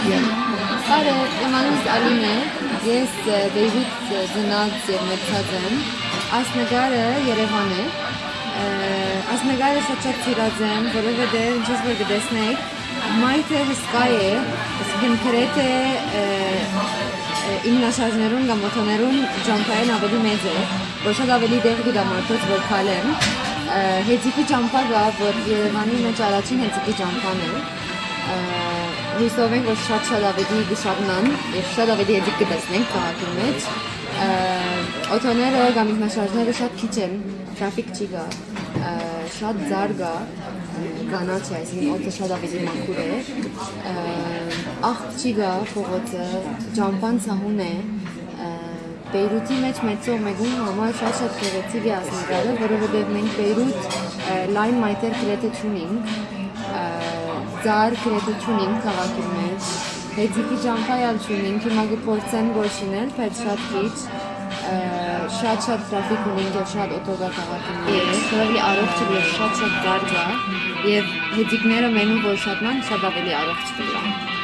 Բարը, իմ անունս Ալին է, ես Բեյրութ ծնած եւ մեծած եմ։ Այս նկարը Երևան է։ Այս նկարը շատ շատ սիրած եմ, որովհետեւ ինչպես որ կտեսնեք, մայթը հսկա է, այսինքն գրեթե իննաշարժներուն կամ օթոներուն ջամփային ավելի մեծ է, որ շատ ավելի դեղ գիտա մարդոց որ քալեն։ Հեծիկի ճամփա գա, որ Երևանի մեջ առաջին հեծիկի ճամփան է հույսով ենք, որ շատ-շատ ավելի գշարնան եւ շատ ավելի եդիկ կտեսնենք քաղաքի մեջ։ Օթոները կամ ինքնաշարժները շատ քիչ են, տրաֆիկ չի գա, շատ ձար գա, կանաչ է, այսինքն օդը շատ ավելի մաքուր է։ Աղբ չի գա փողոցը, ջամփան ցահուն է, Բեյրութի մեջ մեծո մեգուն համար շատ շատ գեղեցիկ է ասնկալը, որովհետև մենք Բեյրութ լայն մայթեր գրեթե չունենք, ծար գրեթե չունենք քաղաքի մեջ, հեծիկի ճամփայալ չունենք, հիմա կփորձեն գործինել, բայց շատ քիչ, շատ-շատ տրաֆիկ ունենք եւ շատ օտոգա քաղաքի մեջ, որովհետեւ առողջ է եւ շատ-շատ դարձա եւ հեծիկները մենու որ շատնան շատ ավելի առողջ կլինեն։